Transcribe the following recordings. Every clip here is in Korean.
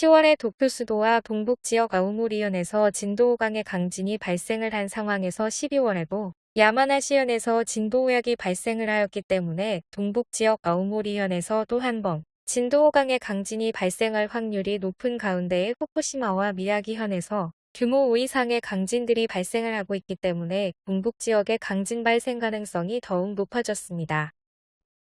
10월에 도쿄 수도와 동북 지역 아우모리현에서 진도 5강의 강진이 발생을 한 상황에서 12월에도 야마나시현에서 진도 5약이 발생을 하였기 때문에 동북 지역 아우모리현에서 또 한 번 진도 5강의 강진이 발생할 확률이 높은 가운데에 후쿠시마와 미야기현에서 규모 5 이상의 강진들이 발생을 하고 있기 때문에 동북 지역의 강진 발생 가능성이 더욱 높아졌습니다.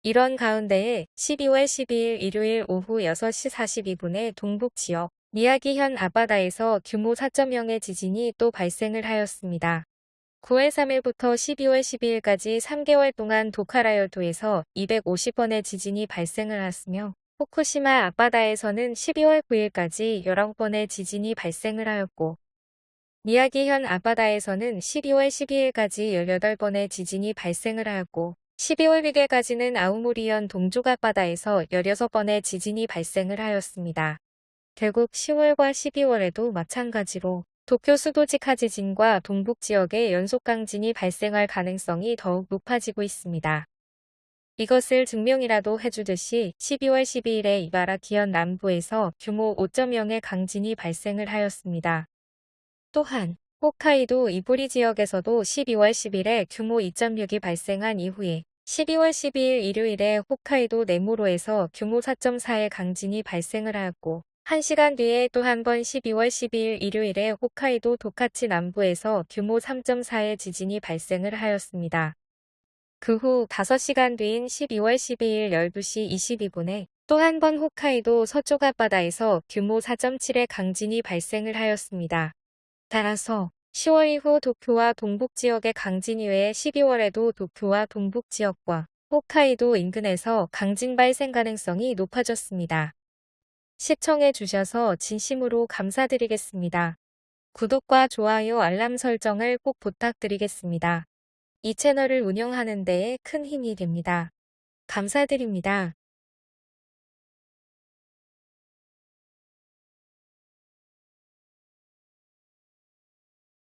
이런 가운데에 12월 12일 일요일 오후 6시 42분에 동북 지역 미야기현 아바다에서 규모 4.0의 지진이 또 발생을 하였습니다. 9월 3일부터 12월 12일까지 3개월 동안 도카라열도에서 250번의 지진이 발생을 했으며 후쿠시마 앞바다에서는 12월 9일까지 19번의 지진이 발생을 하였고 미야기현 앞바다에서는 12월 12일까지 18번의 지진이 발생을 하였고 12월 1일까지는 아우모리현 동쪽 앞바다에서 16번의 지진이 발생을 하였습니다. 결국 10월과 12월에도 마찬가지로 도쿄 수도지카 지진과 동북 지역의 연속 강진이 발생할 가능성이 더욱 높아지고 있습니다. 이것을 증명이라도 해주듯이 12월 12일에 이바라 기현 남부에서 규모 5.0의 강진이 발생을 하였습니다. 또한 홋카이도 이보리 지역에서도 12월 10일에 규모 2.6이 발생한 이후에 12월 12일 일요일에 홋카이도 네모로에서 규모 4.4의 강진이 발생을 하였고 1시간 뒤에 또 한 번 12월 12일 일요일에 홋카이도 도카치 남부에서 규모 3.4의 지진이 발생을 하였습니다. 그 후 5시간 뒤인 12월 12일 12시 22분에 또 한 번 홋카이도 서쪽 앞바다에서 규모 4.7의 강진이 발생을 하였습니다. 따라서 10월 이후 도쿄와 동북 지역의 강진 이외에 12월에도 도쿄와 동북 지역과 홋카이도 인근에서 강진 발생 가능성이 높아졌습니다. 시청해 주셔서 진심으로 감사드리겠습니다. 구독과 좋아요 알람 설정을 꼭 부탁드리겠습니다. 이 채널을 운영하는 데에 큰 힘이 됩니다. 감사드립니다.